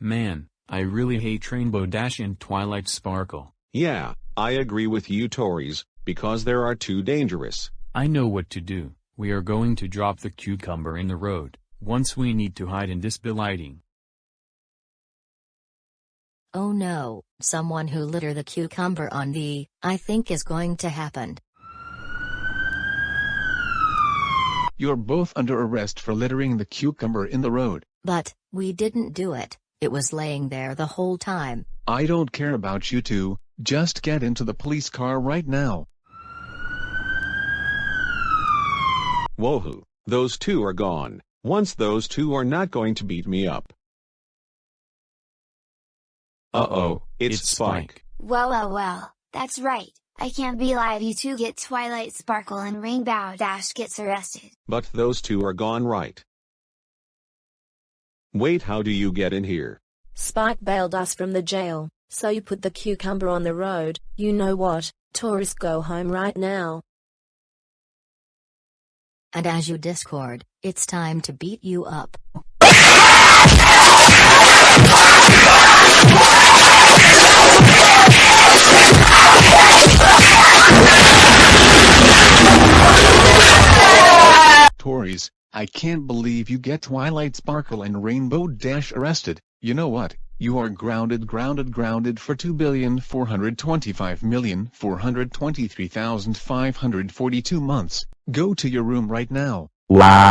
Man, I really hate Rainbow Dash and Twilight Sparkle. Yeah, I agree with you Tories, because they are too dangerous. I know what to do, we are going to drop the cucumber in the road, once we need to hide in this lighting. Oh no, someone who litter the cucumber on the, I think is going to happen. You're both under arrest for littering the cucumber in the road. But, we didn't do it, it was laying there the whole time. I don't care about you two, just get into the police car right now. Woohoo, those two are gone. Once those two are not going to beat me up. Uh-oh, it's, It's Spike. Spike. Well, well, well, that's right. I can't be live you two get Twilight Sparkle and Rainbow Dash gets arrested. But those two are gone right. Wait how do you get in here? Spike bailed us from the jail, so you put the cucumber on the road. You know what, tourists go home right now. And as you Discord, it's time to beat you up. I can't believe you get Twilight Sparkle and Rainbow Dash arrested. You know what? You are grounded grounded grounded for 2,425,423,542 months. Go to your room right now. Wow.